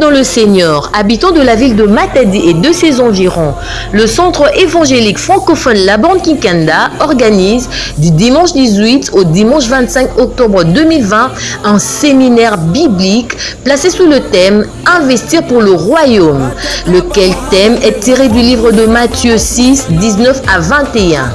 Dans le Seigneur, habitants de la ville de Matadi et de ses environs, le centre évangélique francophone La Bande organise du dimanche 18 au dimanche 25 octobre 2020 un séminaire biblique placé sous le thème Investir pour le royaume, lequel thème est tiré du livre de Matthieu 6, 19 à 21.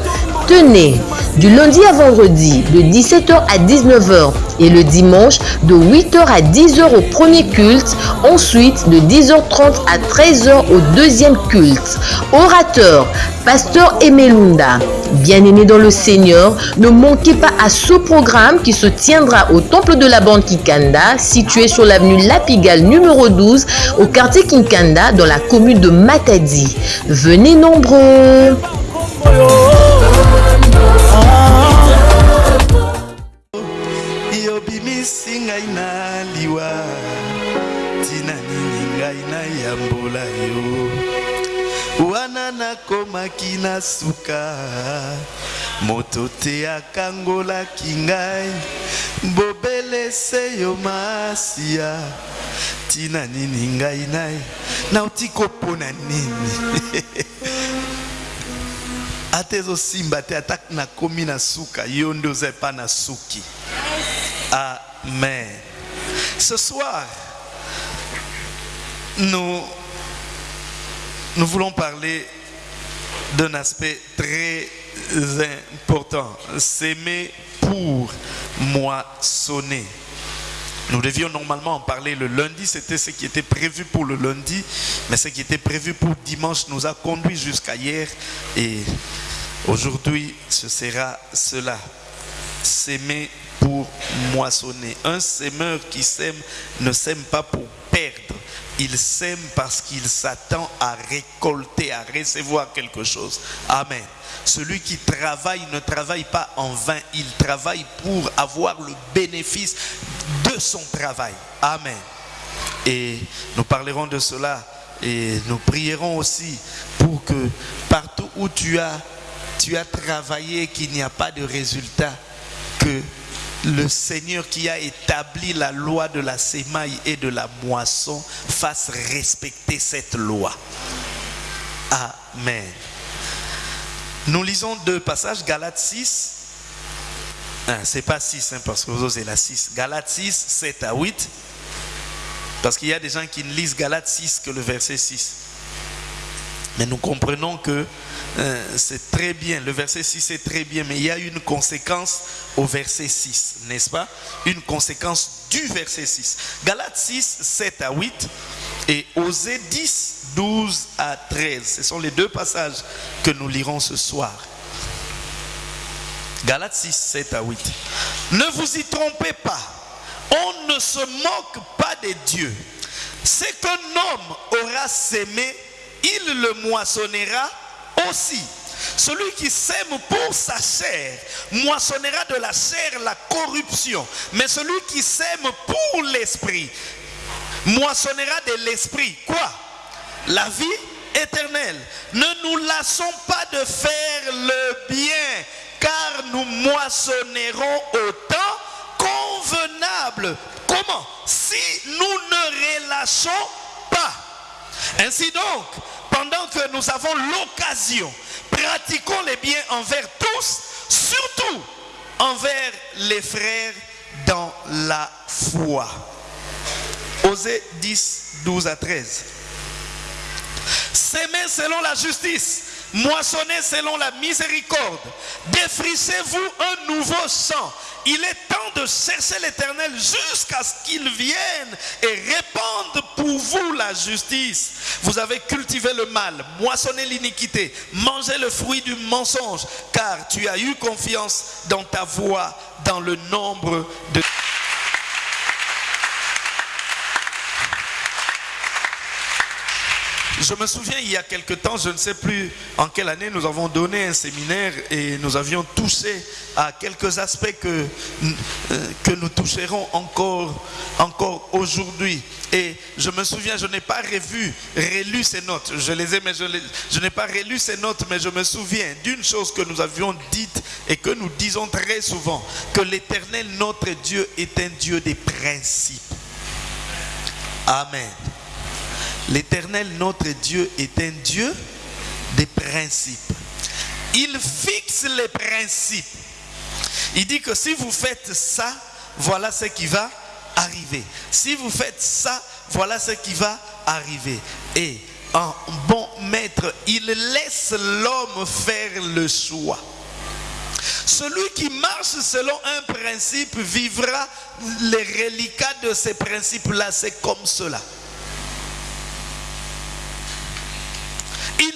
Tenez, du lundi à vendredi, de 17h à 19h et le dimanche, de 8h à 10h au premier culte, ensuite de 10h30 à 13h au deuxième culte. Orateur, Pasteur Emelunda, bien-aimé dans le Seigneur, ne manquez pas à ce programme qui se tiendra au temple de la bande Kikanda, situé sur l'avenue Lapigal numéro 12, au quartier Kinkanda, dans la commune de Matadi. Venez nombreux! Na suka moto te akangolaki ngai. Bobelese yo masiya tina nini ngai nai? Nauti kopona nini? Ata ezosimba te ata nakomi na suka. Yo nde oza epa na suki. Amen. Ce soir nous nous voulons parler d'un aspect très important s'aimer pour moissonner nous devions normalement en parler le lundi, c'était ce qui était prévu pour le lundi, mais ce qui était prévu pour dimanche nous a conduit jusqu'à hier et aujourd'hui ce sera cela. S'aimer pour moissonner. Un semeur qui sème ne sème pas pour perdre. Il sème parce qu'il s'attend à récolter, à recevoir quelque chose. Amen. Celui qui travaille ne travaille pas en vain, il travaille pour avoir le bénéfice de son travail. Amen. Et nous parlerons de cela et nous prierons aussi pour que partout où tu as, tu as travaillé, qu'il n'y a pas de résultat, que le Seigneur qui a établi la loi de la sémaille et de la moisson fasse respecter cette loi. Amen. Nous lisons deux passages, Galates 6. Ah, c'est pas 6, hein, parce que vous c'est la 6. Galates 6, 7 à 8. Parce qu'il y a des gens qui ne lisent Galates 6 que le verset 6. Mais nous comprenons que euh, c'est très bien, le verset 6 est très bien, mais il y a une conséquence au verset 6, n'est-ce pas? Une conséquence du verset 6. Galates 6, 7 à 8 et Osée 10, 12 à 13. Ce sont les deux passages que nous lirons ce soir. Galates 6, 7 à 8. Ne vous y trompez pas. On ne se moque pas de Dieu. Ce qu'un homme aura sémé, il le moissonnera aussi. Celui qui sème pour sa chair moissonnera de la chair la corruption. Mais celui qui sème pour l'esprit moissonnera de l'esprit. Quoi? La vie éternelle. Ne nous lassons pas de faire le bien, car nous moissonnerons au temps convenable. Comment? Si nous ne relâchons pas. Ainsi donc, pendant que nous avons l'occasion, pratiquons les biens envers tous, surtout envers les frères dans la foi. Osée 10, 12 à 13. S'aimer selon la justice, moissonnez selon la miséricorde, défrichez-vous un nouveau sang. Il est temps de chercher l'éternel jusqu'à ce qu'il vienne et répande pour vous la justice. Vous avez cultivé le mal, moissonné l'iniquité, mangé le fruit du mensonge, car tu as eu confiance dans ta voix, dans le nombre de... Je me souviens, il y a quelque temps, je ne sais plus en quelle année, nous avons donné un séminaire et nous avions touché à quelques aspects que, euh, que nous toucherons encore, encore aujourd'hui. Et je me souviens, je n'ai pas revu, relu ces notes. Je les ai, mais je, je n'ai pas relu ces notes, mais je me souviens d'une chose que nous avions dite et que nous disons très souvent, que l'éternel, notre Dieu, est un Dieu des principes. Amen. L'Éternel, notre Dieu, est un Dieu des principes. Il fixe les principes. Il dit que si vous faites ça, voilà ce qui va arriver. Si vous faites ça, voilà ce qui va arriver. Et un bon maître, il laisse l'homme faire le choix. Celui qui marche selon un principe vivra les reliquats de ces principes-là. C'est comme cela. Il,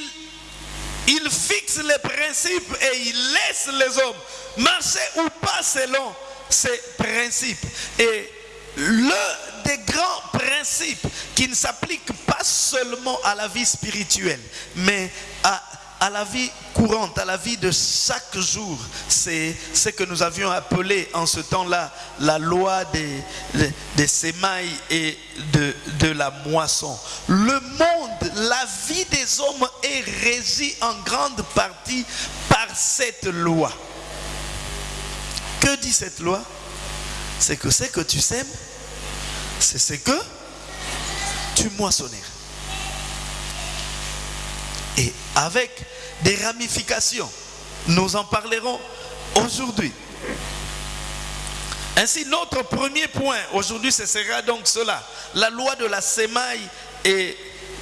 il fixe les principes et il laisse les hommes marcher ou pas selon ces principes. Et l'un des grands principes qui ne s'applique pas seulement à la vie spirituelle, mais à, à la vie courante, à la vie de chaque jour, c'est ce que nous avions appelé en ce temps-là la loi des, sémailles et de, la moisson. Le monde, la vie des hommes est régie en grande partie par cette loi. Que dit cette loi? C'est que ce que tu sèmes, c'est ce que tu moissonneras. Et avec des ramifications, nous en parlerons aujourd'hui. Ainsi, notre premier point aujourd'hui, ce sera donc cela, la loi de la sémaille et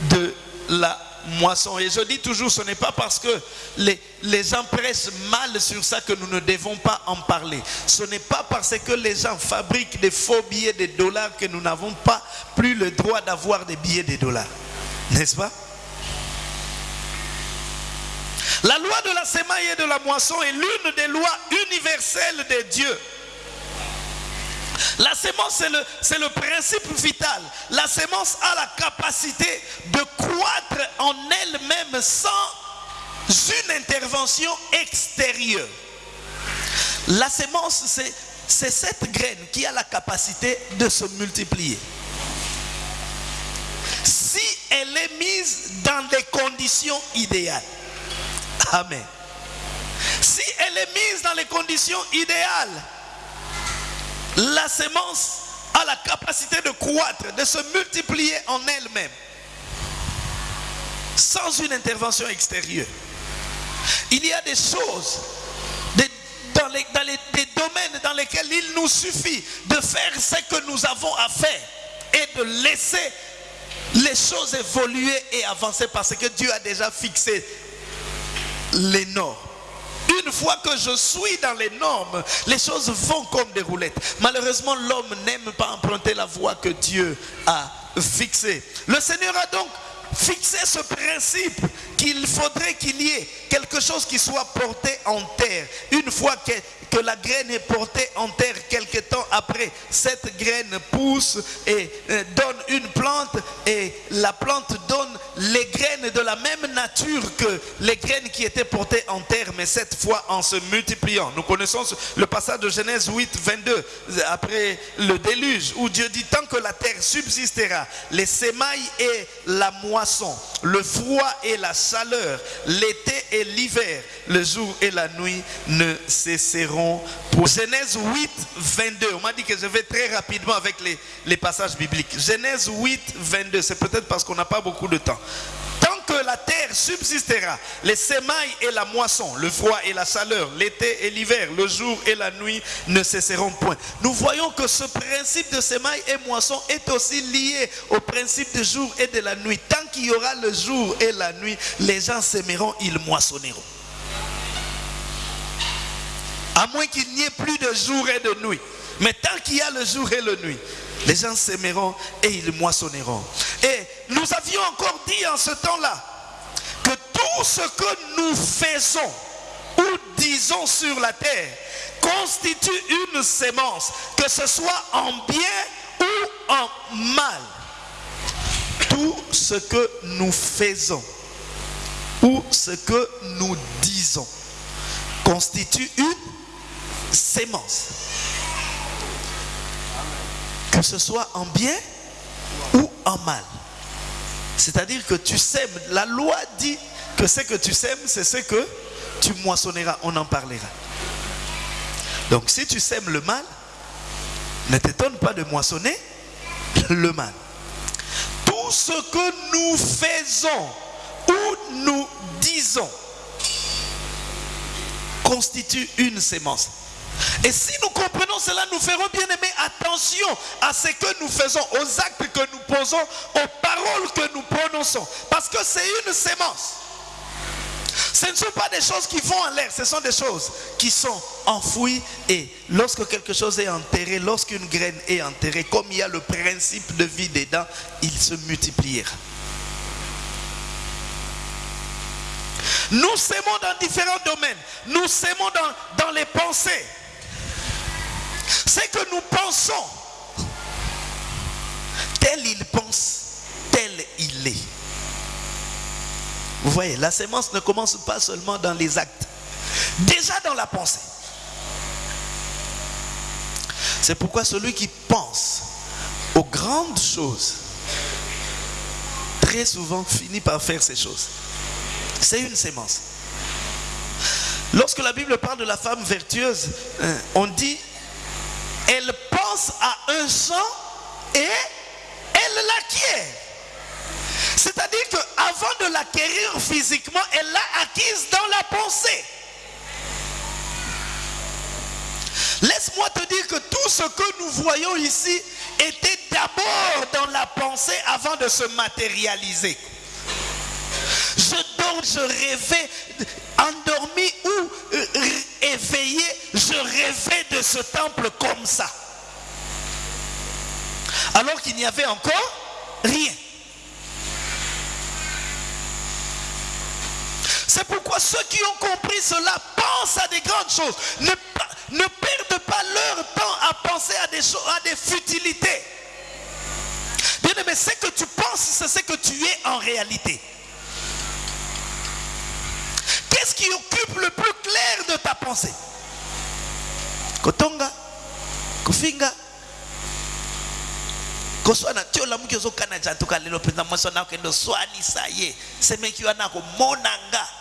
de la moisson. Et je dis toujours, ce n'est pas parce que les, les gens pressent mal sur ça que nous ne devons pas en parler. Ce n'est pas parce que les gens fabriquent des faux billets de dollars que nous n'avons pas plus le droit d'avoir des billets de dollars. N'est-ce pas? La loi de la sémaille et de la moisson est l'une des lois universelles de Dieu. La sémence, c'est le, le principe vital. La sémence a la capacité de croître en elle-même sans une intervention extérieure. La sémence, c'est, c'est cette graine qui a la capacité de se multiplier. Si elle est mise dans des conditions idéales. Amen. Si elle est mise dans les conditions idéales, la sémence a la capacité de croître, de se multiplier en elle-même, sans une intervention extérieure. Il y a des choses, des, dans, des domaines dans lesquels il nous suffit de faire ce que nous avons à faire et de laisser les choses évoluer et avancer parce que Dieu a déjà fixé les normes. Une fois que je suis dans les normes, les choses vont comme des roulettes. Malheureusement, l'homme n'aime pas emprunter la voie que Dieu a fixée. Le Seigneur a donc fixé ce principe qu'il faudrait qu'il y ait quelque chose qui soit porté en terre. Une fois que, la graine est portée en terre, quelque temps après, cette graine pousse et euh, donne une plante et la plante donne les graines de la même nature que les graines qui étaient portées en terre, mais cette fois en se multipliant. Nous connaissons le passage de Genèse 8, 22, après le déluge, où Dieu dit, tant que la terre subsistera, les sémailles et la le froid et la chaleur, l'été et l'hiver, le jour et la nuit ne cesseront pour Genèse 8, 22. On m'a dit que je vais très rapidement avec les, les passages bibliques. Genèse 8, 22. C'est peut-être parce qu'on n'a pas beaucoup de temps. La terre subsistera, les sémailles et la moisson, le froid et la chaleur, l'été et l'hiver, le jour et la nuit ne cesseront point. Nous voyons que ce principe de sémailles et moisson est aussi lié au principe du jour et de la nuit. Tant qu'il y aura le jour et la nuit, les gens s'aimeront, ils moissonneront. À moins qu'il n'y ait plus de jour et de nuit. Mais tant qu'il y a le jour et la nuit, les gens s'aimeront et ils moissonneront. Et nous avions encore dit en ce temps-là tout ce que nous faisons ou disons sur la terre constitue une sémence, que ce soit en bien ou en mal. Tout ce que nous faisons ou ce que nous disons constitue une sémence. Que ce soit en bien ou en mal. C'est-à-dire que tu sèmes. La loi dit que ce que tu sèmes, c'est ce que tu moissonneras. On en parlera. Donc si tu sèmes le mal, ne t'étonne pas de moissonner le mal. Tout ce que nous faisons ou nous disons constitue une sémence. Et si nous comprenons cela, nous ferons bien aimer attention à ce que nous faisons, aux actes que nous posons, aux paroles que nous prononçons. Parce que c'est une sémence. Ce ne sont pas des choses qui vont en l'air, ce sont des choses qui sont enfouies. Et lorsque quelque chose est enterré, lorsqu'une graine est enterrée, comme il y a le principe de vie dedans, il se multipliera. Nous s'aimons dans différents domaines. Nous s'aimons dans, dans les pensées. C'est que nous pensons. Tel il pense, tel il est. Vous voyez, la sémence ne commence pas seulement dans les actes. Déjà dans la pensée. C'est pourquoi celui qui pense aux grandes choses, très souvent finit par faire ces choses. C'est une sémence. Lorsque la Bible parle de la femme vertueuse, hein, on dit, elle pense à un champ et elle l'acquiert. C'est-à-dire qu'avant de l'acquérir physiquement, elle l'a acquise dans la pensée. Laisse-moi te dire que tout ce que nous voyons ici était d'abord dans la pensée avant de se matérialiser. Je dors, je rêvais, endormi ou euh, éveillé, je rêvais de ce temple comme ça. Alors qu'il n'y avait encore rien. C'est pourquoi ceux qui ont compris cela pensent à des grandes choses. Ne, ne perdent pas leur temps à penser à des, choses, à des futilités. Bien aimé, ce que tu penses, c'est ce que tu es en réalité. Qu'est-ce qui occupe le plus clair de ta pensée? Kotonga, Kofinga, koswana tiola muki ozokana jantuka lelo mpenza mwasi wana okende oswanisa ye semeki wana ye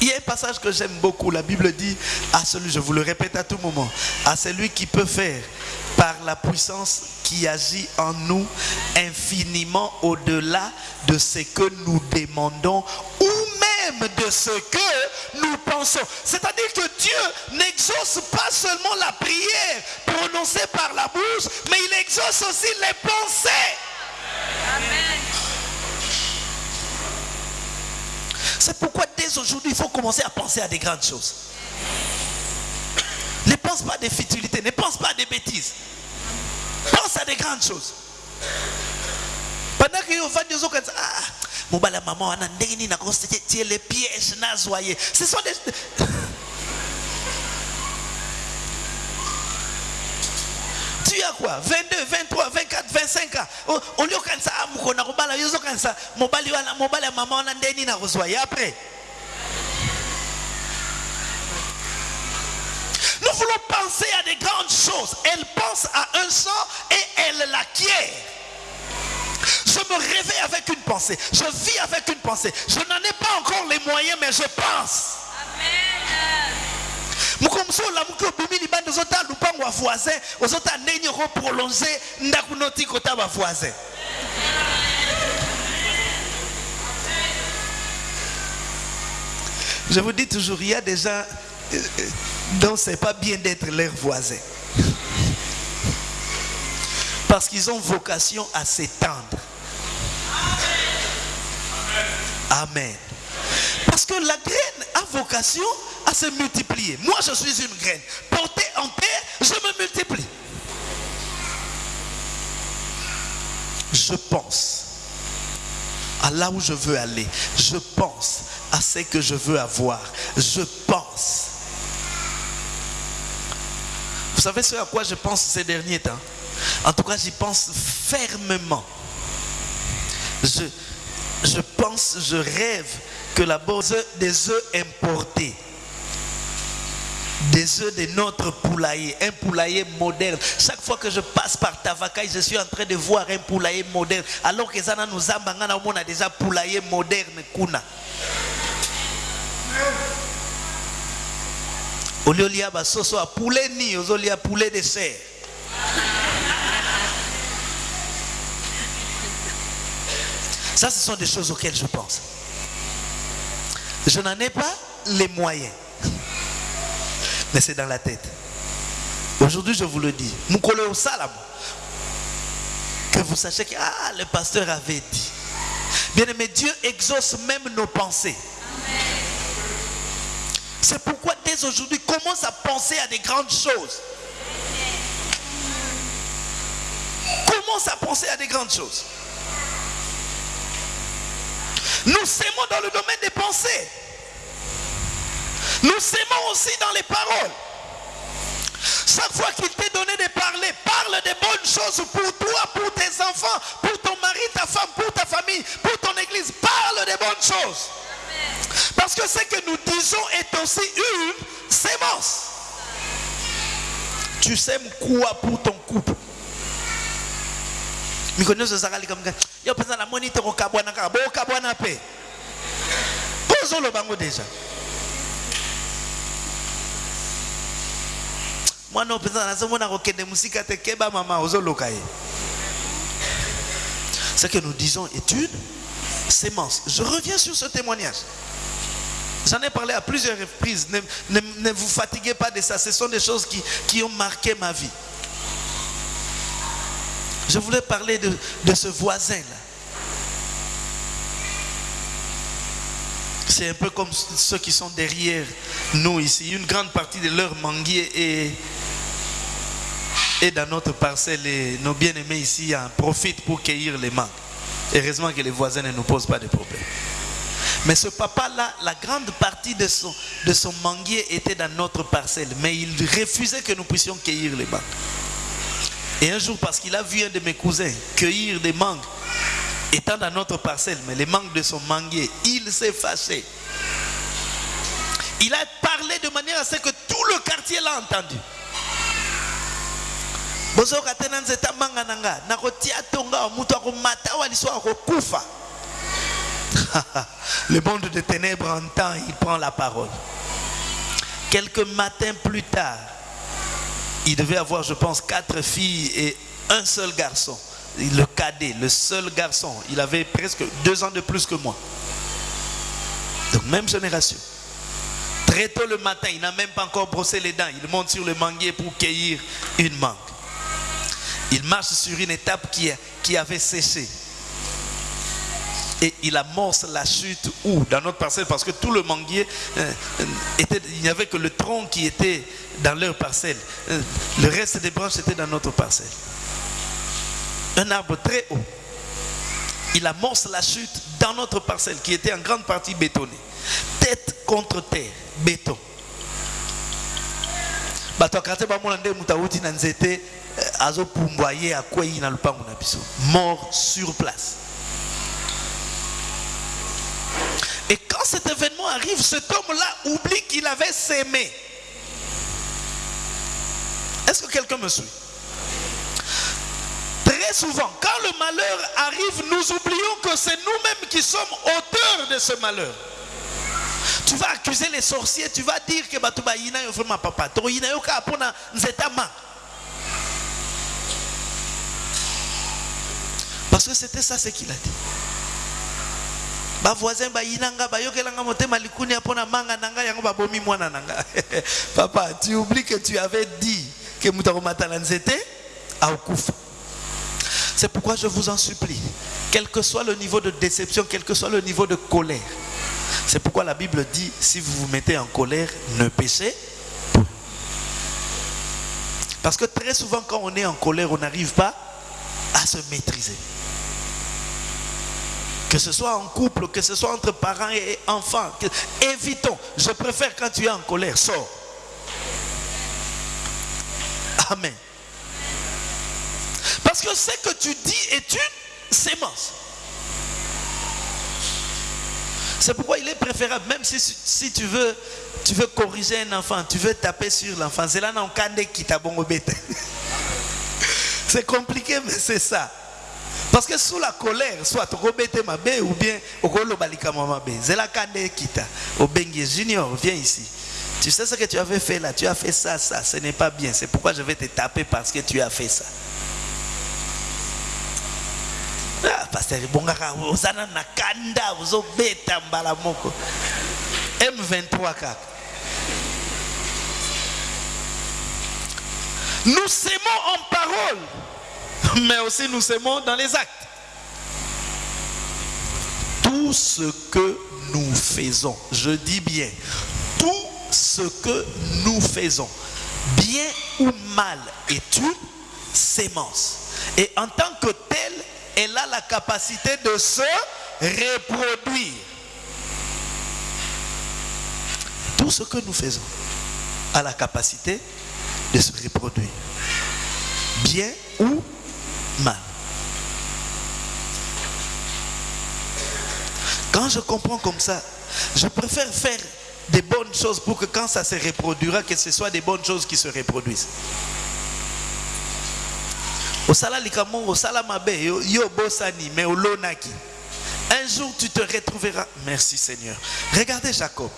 Il y a un passage que j'aime beaucoup. La Bible dit à celui, je vous le répète à tout moment, à celui qui peut faire par la puissance qui agit en nous infiniment au-delà de ce que nous demandons ou même de ce que nous pensons. C'est-à-dire que Dieu n'exauce pas seulement la prière prononcée par la bouche, mais il exauce aussi les pensées. Amen. C'est pourquoi dès aujourd'hui, il faut commencer à penser à des grandes choses. Ne pense pas à des futilités, ne pense pas à des bêtises. Pense à des grandes choses. Pendant que vous ah, maman wana ndenge nini nakotie les pièges ce sont des tu as quoi? 22 23 24 25 ans oli okanisa amuko na kobala yo ozokanisa mobali wana mobali ya mama wana ndenge nini nakozwa ye après? Nous voulons penser à des grandes choses. Elle pense à un sang et elle l'acquiert. Je me réveille avec une pensée. Je vis avec une pensée. Je n'en ai pas encore les moyens, mais je pense. Mukomsola muki obimi libanda ozota lupango ya voisin ozota ndenge okoprolonge ndako noti kota bavoisin je vous dis toujours il y a des gens dont c'est pas bien d'être leur voisin. Parce qu'ils ont vocation à s'étendre. Amen. Parce que la graine a vocation à se multiplier. Moi, je suis une graine. Portée en terre, je me multiplie. Je pense à là où je veux aller. Je pense à ce que je veux avoir. Je pense. Vous savez ce à quoi je pense ces derniers temps? En tout cas, j'y pense fermement. Je, je pense, je rêve que la base des œufs importés, des œufs de notre poulailler, un poulailler moderne. Chaque fois que je passe par Tavakai, je suis en train de voir un poulailler moderne. Alors que Zana nous on a déjà poulailler moderne kuna. Au lieu de soso à poulet ni, au lieu poulet de serre. Ça, ce sont des choses auxquelles je pense. Je n'en ai pas les moyens. Mais c'est dans la tête. Aujourd'hui, je vous le dis. Que vous sachiez que ah, le pasteur avait dit. Bien aimé, Dieu exauce même nos pensées. C'est pourquoi dès aujourd'hui, commence à penser à des grandes choses. Commence à penser à des grandes choses. Nous s'aimons dans le domaine des pensées. Nous s'aimons aussi dans les paroles. Chaque fois qu'il t'est donné de parler, parle des bonnes choses pour toi, pour tes enfants, pour ton mari, ta femme, pour ta famille, pour ton église. Parle des bonnes choses. Parce que ce que nous disons est aussi une sémence. Tu sèmes quoi pour ton couple? Yo mama ce que nous disons est une sémence je reviens sur ce témoignage J'en ai parlé à plusieurs reprises. Ne, vous fatiguez pas de ça. Ce sont des choses qui ont marqué ma vie. Je voulais parler de, ce voisin-là. C'est un peu comme ceux qui sont derrière nous ici. Une grande partie de leur manguier est, dans notre parcelle et nos bien-aimés ici en profitent pour cueillir les mangues. Heureusement que les voisins ne nous posent pas de problème. Mais ce papa-là, la grande partie de son, de son manguier était dans notre parcelle. Mais il refusait que nous puissions cueillir les mangues. Et un jour, parce qu'il a vu un de mes cousins cueillir des mangues, étant dans notre parcelle, mais les mangues de son manguier, il s'est fâché. Il a parlé de manière à ce que tout le quartier l'a entendu. le monde de ténèbres entend il prend la parole quelques matins plus tard il devait avoir, je pense, quatre filles et un seul garçon. Le cadet, le seul garçon. Il avait presque deux ans de plus que moi. Donc, même génération. Très tôt le matin, il n'a même pas encore brossé les dents. Il monte sur le manguier pour cueillir une mangue. Il marche sur une étape qui, avait séché. Et il amorce la chute où? Dans notre parcelle, parce que tout le manguier, euh, était, il n'y avait que le tronc qui était dans leur parcelle. Euh, le reste des branches était dans notre parcelle. Un arbre très haut. Il amorce la chute dans notre parcelle qui était en grande partie bétonnée. Tête contre terre, béton. Mort sur place. Et quand cet événement arrive, cet homme-là oublie qu'il avait s'aimé. Est-ce que quelqu'un me suit? Souvent, quand le malheur arrive, nous oublions que c'est nous-mêmes qui sommes auteurs de ce malheur. Tu vas accuser les sorciers, tu vas dire que Batouba Yina ma papa, Parce que c'était ça ce qu'il a dit. bavoisin bayinanga bayokelanga motema likuni mpona manga na ngai yango babomi mwana na ngai papa tu oublies que tu avais dit que moto akomata na nzete aokufa c'est pourquoi je vous en supplie quel que soit le niveau de déception quel que soit le niveau de colère c'est pourquoi la Bible dit si vous vous mettez en colère ne péchez pas parce que très souvent quand on est en colère on n'arrive pas à se maîtriser que ce soit en couple, que ce soit entre parents et enfants. évitons. Je préfère quand tu es en colère, sors. Amen. Parce que ce que tu dis est une sémence. C'est pourquoi il est préférable, même si, si tu, veux, tu veux corriger un enfant, tu veux taper sur l'enfant, c'est là qui t'a C'est compliqué, mais c'est ça. Parce que sous la colère, soit robete mabe ou bien okolo balika mabe. C'est la kande kita. Junior, viens ici. Tu sais ce que tu avais fait là, tu as fait ça, ça, ce n'est pas bien. C'est pourquoi je vais te taper parce que tu as fait ça. Ah, pasteur bongaka ozana na kanda ozobeta mbala moko m23 kaka. Nous s'aimons en parole mais aussi nous s'aimons dans les actes. Tout ce que nous faisons je dis bien tout ce que nous faisons bien ou mal est une sémence. Et en tant que tel elle a la capacité de se reproduire. Tout ce que nous faisons a la capacité de se reproduire. Bien ou mal. Quand je comprends comme ça, je préfère faire des bonnes choses pour que quand ça se reproduira, que ce soit des bonnes choses qui se reproduisent yo bosani un jour tu te retrouveras merci seigneur regardez jacob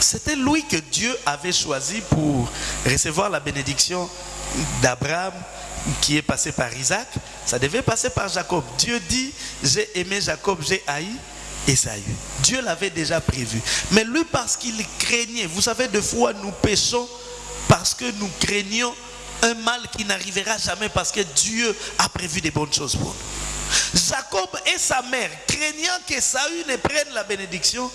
c'était lui que Dieu avait choisi pour recevoir la bénédiction d'Abraham qui est passé par Isaac. Ça devait passer par Jacob. Dieu dit, j'ai aimé Jacob, j'ai haï Esaü. Dieu l'avait déjà prévu. Mais lui, parce qu'il craignait, vous savez, de fois nous péchons parce que nous craignons un mal qui n'arrivera jamais parce que Dieu a prévu des bonnes choses pour nous. Jacob et sa mère, craignant que Saül ne prenne la bénédiction,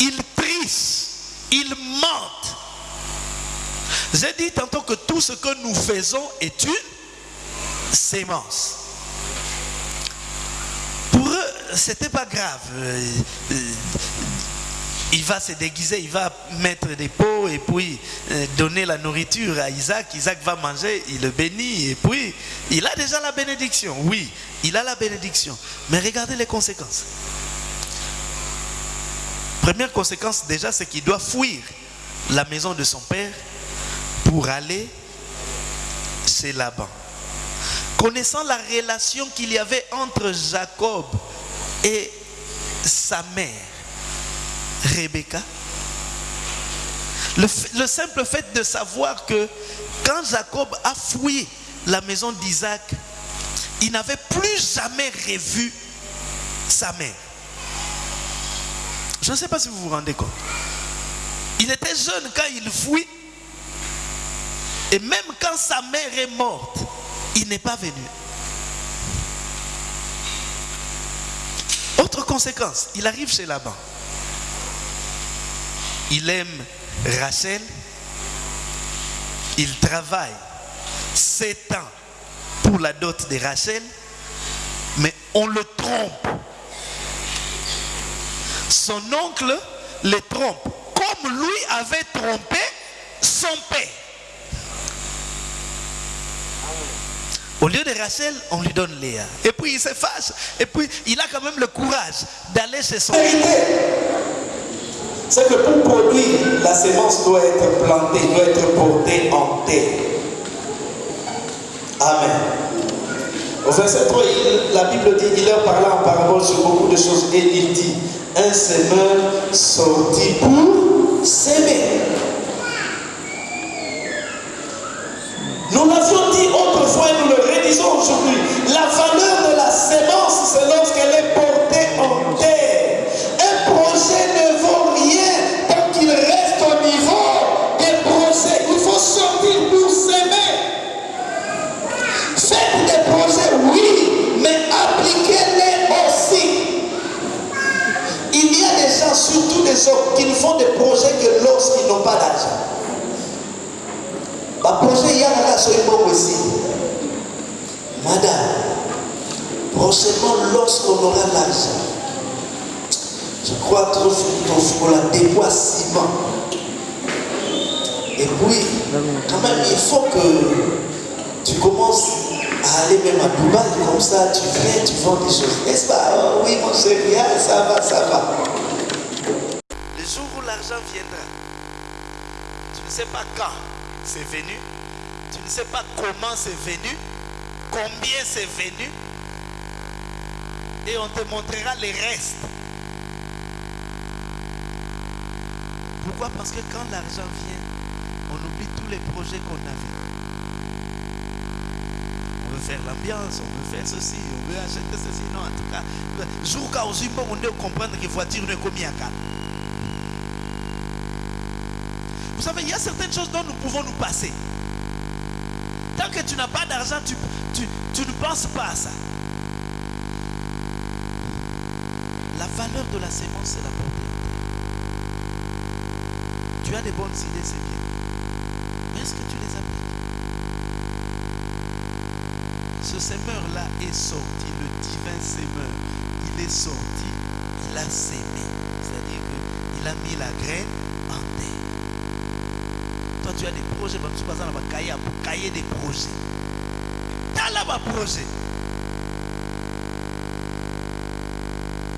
ils trissent, ils mentent. J'ai dit tantôt que tout ce que nous faisons est une sémence. Pour eux, c'était pas grave. Il va se déguiser, il va mettre des pots et puis euh, donner la nourriture à Isaac. Isaac va manger, il le bénit et puis il a déjà la bénédiction. Oui, il a la bénédiction. Mais regardez les conséquences. Première conséquence déjà, c'est qu'il doit fuir la maison de son père pour aller chez Laban. Connaissant la relation qu'il y avait entre Jacob et sa mère, Rebecca le, simple fait de savoir que quand Jacob a fouillé la maison d'Isaac, il n'avait plus jamais revu sa mère. Je ne sais pas si vous vous rendez compte. Il était jeune quand il fouille. Et même quand sa mère est morte, il n'est pas venu. Autre conséquence, il arrive chez Laban il aime Rachel, il travaille sept ans pour la dot de Rachel, mais on le trompe. Son oncle le trompe, comme lui avait trompé son père. Au lieu de Rachel, on lui donne Léa. Et puis il se fâche. Et puis il a quand même le courage d'aller chez son c'est que pour produire, la sémence doit être plantée, doit être portée en terre. Amen. Au verset 3, la Bible dit, il leur parla en parabole sur beaucoup de choses et il dit, un semeur sorti pour s'aimer. Pour la ciment. Et puis, quand même, il faut que tu commences à aller même à Dubaï, comme ça, tu viens, tu vends des choses. N'est-ce pas? Oh, Oui, mon chéri, ah, ça va, ça va. Le jour où l'argent viendra, tu ne sais pas quand c'est venu, tu ne sais pas comment c'est venu, combien c'est venu, et on te montrera les restes. Pourquoi? Parce que quand l'argent vient, on oublie tous les projets qu'on avait. On veut faire l'ambiance, on veut faire ceci, on veut acheter ceci. Non, en tout cas, jour aussi, on doit comprendre que voiture ne combien à Vous savez, il y a certaines choses dont nous pouvons nous passer. Tant que tu n'as pas d'argent, tu, tu, tu ne penses pas à ça. La valeur de la sémence, c'est la portée. Tu as des bonnes idées, c'est bien. Mais est-ce que tu les appliques Ce semeur-là est sorti, le divin semeur. Il est sorti, il a sémé. C'est-à-dire qu'il a mis la graine en terre. Toi, tu as des projets, si tu passes dans la cahier, pour cahier des projets. Tu as là un projet.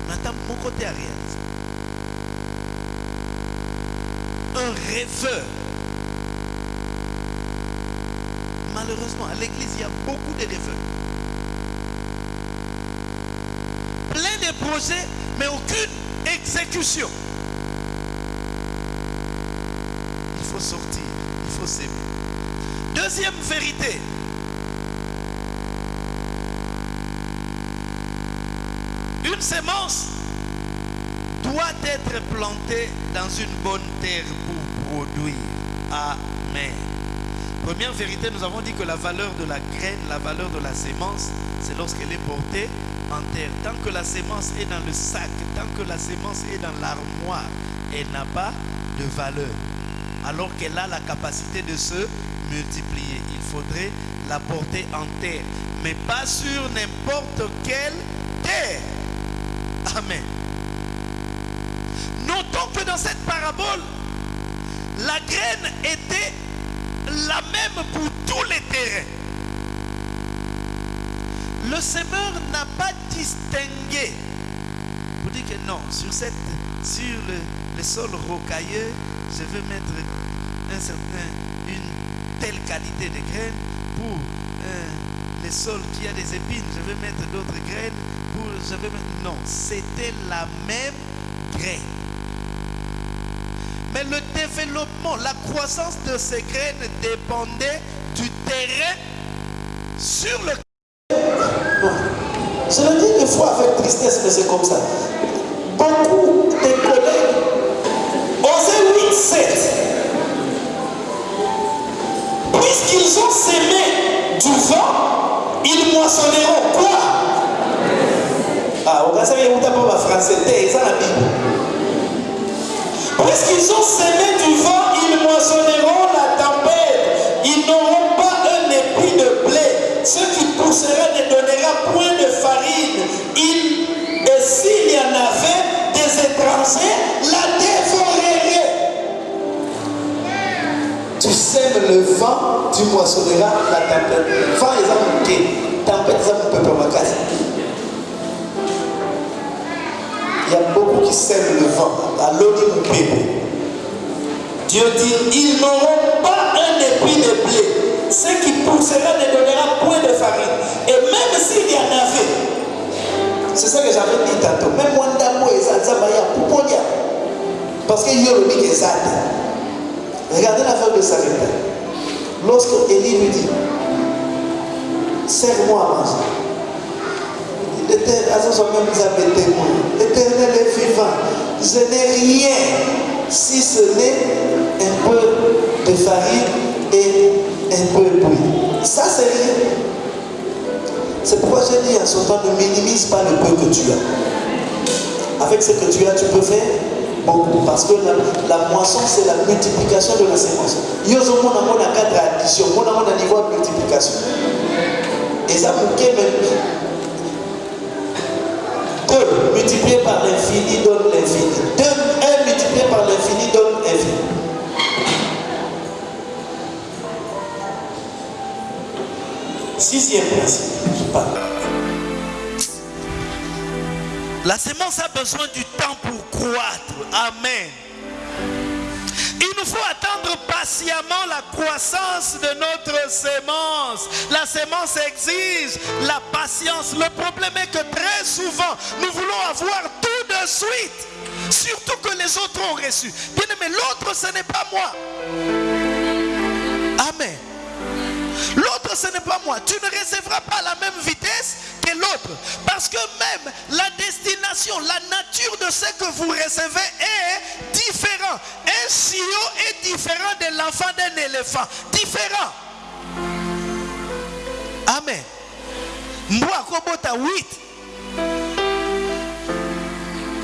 Maintenant, mon côté à réaliser. Un rêveur. Malheureusement, à l'église, il y a beaucoup de rêveurs. Plein de projets, mais aucune exécution. Il faut sortir, il faut s'aimer. Deuxième vérité. Une sémence doit être plantée dans une bonne terre pour produire. Amen. Première vérité, nous avons dit que la valeur de la graine, la valeur de la sémence, c'est lorsqu'elle est portée en terre. Tant que la sémence est dans le sac, tant que la sémence est dans l'armoire, elle n'a pas de valeur. Alors qu'elle a la capacité de se multiplier. Il faudrait la porter en terre, mais pas sur n'importe quelle terre. Amen. Que dans cette parabole, la graine était la même pour tous les terrains. Le semeur n'a pas distingué pour dire que non, sur, le, le sol rocailleux, je veux mettre une telle qualité de graines pour euh, les sols qui a des épines, je vais mettre d'autres graines pour je vais non, c'était la même graine. Mais le développement, la croissance de ces graines dépendait du terrain sur le Je le dis des fois avec tristesse, mais c'est comme ça. Le vent, tu moissonneras la tempête. Vent, ils ont. Tempête, ils ont peuple ma. Il y a beaucoup qui sèment le vent. À bébé. Dieu dit, ils n'auront pas un épi de blé. Ce qui poussera ne donnera point de farine. Et même s'il y en avait, c'est ça que j'avais dit tantôt, même moi d'amour va y avoir Parce y a le big Regardez l'affaire de Sarepta. Lorsque Élie lui dit, serre-moi à manger. L'éternel est vivant. Je n'ai rien si ce n'est un peu de farine et un peu de pluie. Ça, c'est rien. C'est pourquoi j'ai dit en ce temps, ne minimise pas le peu que tu as. Avec ce que tu as, tu peux faire parce que la, moisson c'est la multiplication de la séquence. yo ozomona ngo na cadre ya addition mona ngo na niveau de multiplication eza moke même deux multiplié par l'infini donne l'infini deux un multiplié par l'infini donne l'infini. sixième principe je parle la sémence a besoin du temps pour croître. Amen. Il nous faut attendre patiemment la croissance de notre sémence. La sémence exige la patience. Le problème est que très souvent, nous voulons avoir tout de suite. Surtout que les autres ont reçu. Bien aimé, l'autre, ce n'est pas moi. Amen. L'autre, ce n'est pas moi. Tu ne recevras pas la même vitesse l'autre. Parce que même la destination, la nature de ce que vous recevez est différent. Un chiot est différent de l'enfant d'un éléphant. Différent. Amen. Moi, kobota 8.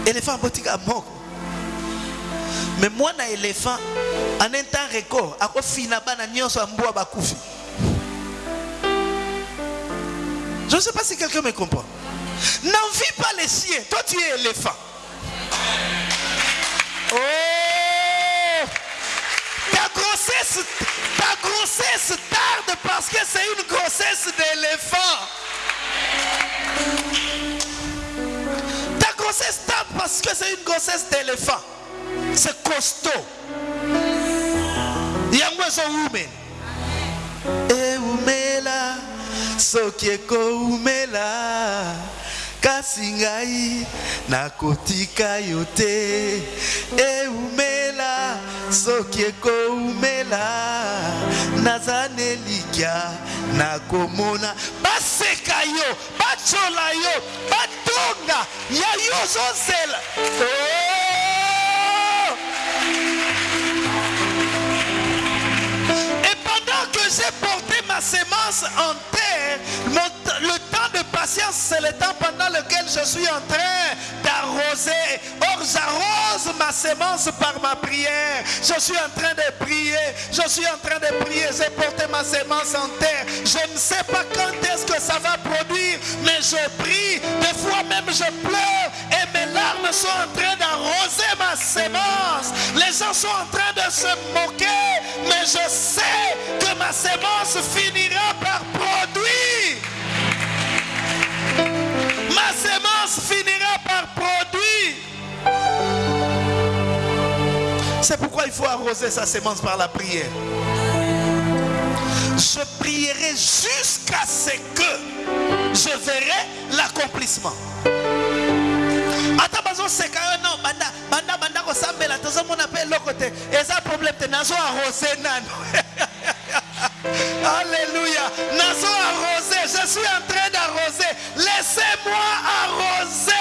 Éléphant botika moko. Mais moi na éléphant en un temps record akofina bana nyonso ya mbwa bakufi? Je ne sais pas si quelqu'un me comprend. N'envie pas les chiens. Toi, tu es éléphant. Oh! Ta grossesse, ta grossesse tarde parce que c'est une grossesse d'éléphant. Ta grossesse tarde parce que c'est une grossesse d'éléphant. C'est costaud. Yango women. Soki ekoumela kasi ngai nakotika yo te. Eumela soki ekoumela naza nelikya nakomona. Baseka yo batyola yo batonga ya yo ozozela oh! et pendant que j'ai porté ma sémence en terre, patience, c'est le temps pendant lequel je suis en train d'arroser. Or, j'arrose ma sémence par ma prière. Je suis en train de prier. Je suis en train de prier. J'ai porté ma sémence en terre. Je ne sais pas quand est-ce que ça va produire, mais je prie. Des fois même, je pleure et mes larmes sont en train d'arroser ma sémence. Les gens sont en train de se moquer, mais je sais que ma sémence finira par produire. Finira par produire. C'est pourquoi il faut arroser sa sémence par la prière. Je prierai jusqu'à ce que je verrai l'accomplissement. ata bazoseka yo no banda banda banda kosambela tozomona mpe eloko te eza problème te nazo arrose nano alléluia. Nazo arrose je suis en train d'arroser. Laissez-moi arroser.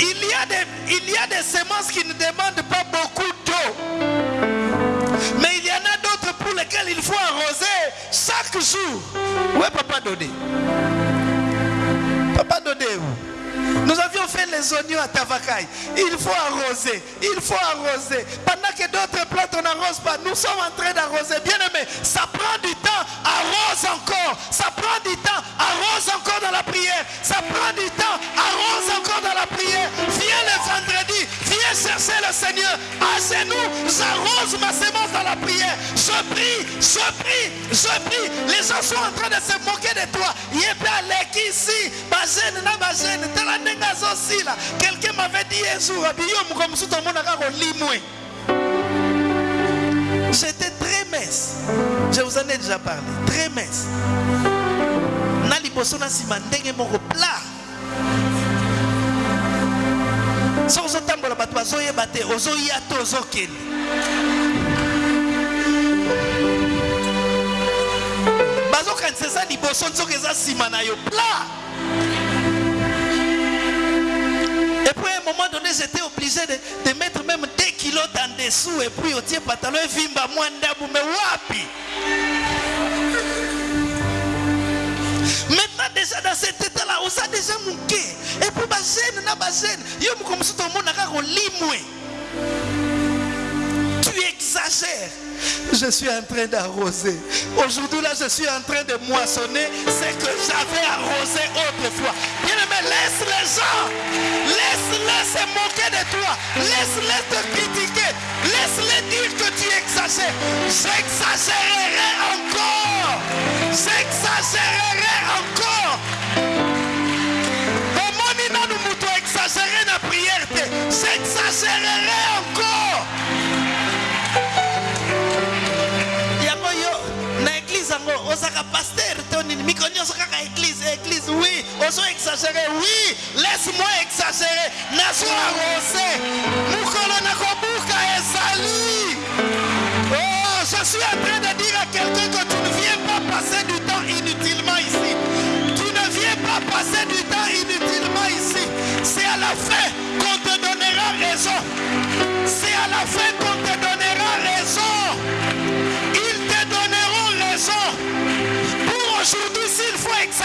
Il y a des il y a des semences qui ne demandent pas beaucoup d'eau. Mais il y en a d'autres pour lesquelles il faut arroser chaque jour. Ouais papa Dodé. Papa Dodé où? Nous avions fait les oignons à Tavakai. Il faut arroser. Il faut arroser. Pendant que d'autres plantes, on n'arrose pas. Nous sommes en train d'arroser. Bien aimé, ça prend du temps. Arrose encore. Ça prend du temps. Arrose encore dans la prière. Ça prend du temps. Arrose encore dans la prière. Viens le vendredi. Viens chercher le Seigneur. À genoux, j'arrose ma sémence dans la prière. Je prie, je prie, je prie. Les gens sont en train de se moquer de toi. Ici. Quelqu'un m'avait dit un jour. J'étais très mince. Je vous en ai déjà parlé. Très mince. Na liboso na nsima ndenge moko plat. soki ozotambola bato bazoyeba te ozoya te ozokende bazokanisa eza liboso nzoka eza nsima na yo plat et puis à un moment donné j'étais obligé de, mettre même des kilos en dessous et puis otie pantalon evimba mwa ndabu me wapi? Maintenant déjà dans cet état-là, on a déjà manqué. Et puis gêne, na gêne. Yo mo comme si tout le monde a limoué. Tu exagères je suis en train d'arroser. Aujourd'hui, là, je suis en train de moissonner ce que j'avais arrosé autrefois. Bien aimé, laisse les gens. Laisse-les se moquer de toi. Laisse-les te critiquer. Laisse-les dire que tu exagères. J'exagérerai encore. J'exagérerai encore. J'exagérerai ozaka paster to nini? Mikolo nyonso kaka église église oui. Ozo exagéré oui. Laisse-moi exagérer. Nazwa arose mokolo nakobuka ezali. Oh je suis en train de dire à quelqu'un que tu ne viens pas passer du temps inutilement ici. Tu ne viens pas passer du temps inutilement ici. C'est à la fin qu'on te donnera raison. C'est à la fin qu'on te donnera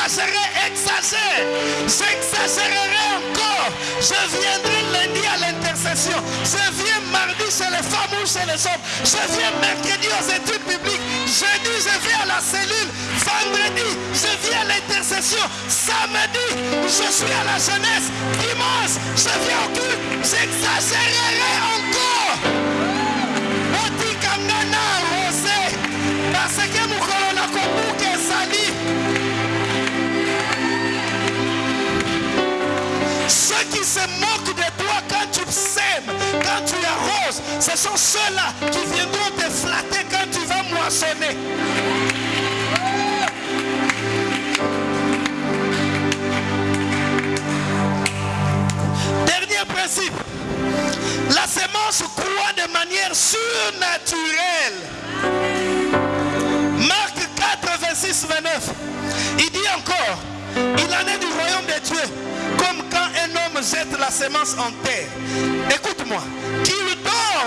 faut exagérer, exagère. J'exagérerai encore. Je viendrai lundi à l'intercession. Je viens mardi chez les femmes ou chez les hommes. Je viens mercredi aux études bibliques. Jeudi, je viens à la cellule. Vendredi, je viens à l'intercession. Samedi, je suis à la jeunesse. Dimanche, je viens au culte. J'exagérerai ce sont ceux-là qui viendront te flatter quand tu vas moissonner. Dernier principe. La semence croît de manière surnaturelle. Marc 4, 26, 29. Il dit encore, il en est du royaume de Dieu, comme quand un homme jette la semence en terre. Écoute-moi,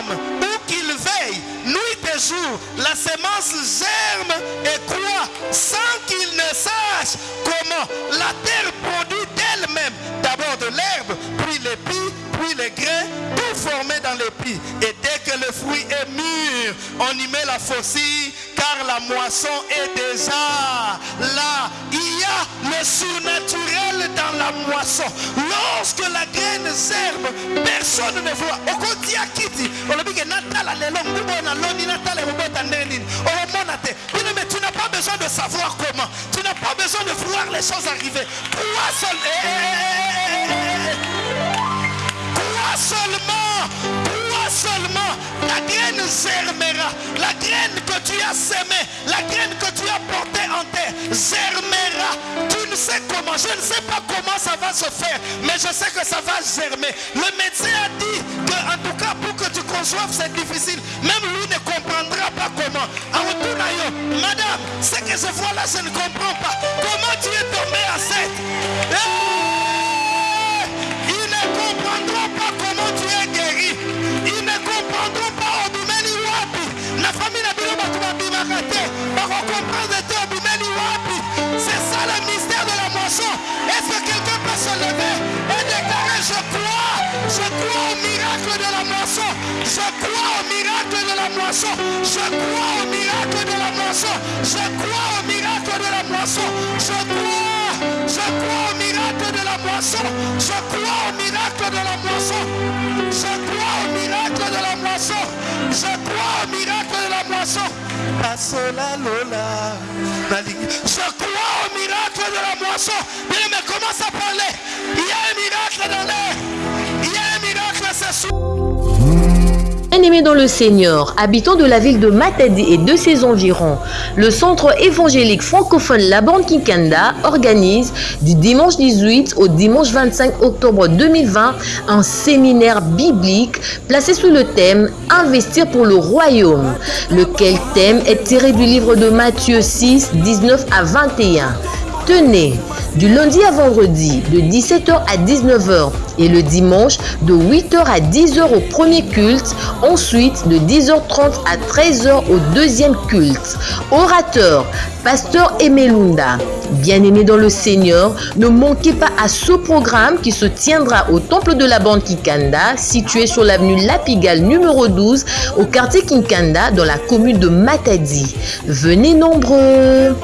ou qu'il veille, nuit et jour, la semence germe et croît sans qu'il ne sache comment. La terre produit d'elle-même d'abord de l'herbe, puis l'épi, puis les grains, tout formé dans l'épi. Et dès que le fruit est mûr, on y met la faucille, car la moisson est déjà là. Il y a le surnaturel dans la moisson. Lorsque la graine germe, personne ne voit. okotia kiti olobike natala lelo ngubo na loni natala ebobota ndenge nini olomona te Bino, mais tu n'as pas besoin de savoir comment tu n'as pas besoin de voir les choses arriver crois seul Eh, eh, eh, eh. Crois seulement, crois seulement, la graine germera, la graine que tu as semée, la graine que tu as portée en terre germera. Tu ne sais comment, je ne sais pas comment ça va se faire, mais je sais que ça va germer. Le médecin a dit que, en tout cas, pour que tu conçoives, c'est difficile. Même lui ne comprendra pas comment. En retour, madame, ce que je vois là, je ne comprends pas. Comment tu es tombé enceinte? Hey Comprendre te obimeli wapi. C'est ça le mystère de la moisson. Est-ce que quelqu'un peut se lever et déclarer je crois, je crois au miracle de la moisson. Je crois au miracle de la moisson. Je crois au miracle de la moisson. Je crois au miracle de la moisson. Je crois, je crois au miracle de la moisson. Je crois au miracle Asola Lola. Je crois au miracle de la moisson. Bien, mais commence à parler. Bien-aimés dans le Seigneur, habitants de la ville de Matadi et de ses environs, le centre évangélique francophone La Bande Kinkanda organise du dimanche 18 au dimanche 25 octobre 2020 un séminaire biblique placé sous le thème Investir pour le royaume, lequel thème est tiré du livre de Matthieu 6, 19 à 21. Tenez, du lundi à vendredi de 17h à 19h et le dimanche de 8h à 10h au premier culte, ensuite de 10h30 à 13h au deuxième culte. Orateur, pasteur Emelunda, bien-aimé dans le Seigneur, ne manquez pas à ce programme qui se tiendra au temple de la bande Kikanda, situé sur l'avenue Lapigal numéro 12 au quartier Kinkanda dans la commune de Matadi. Venez nombreux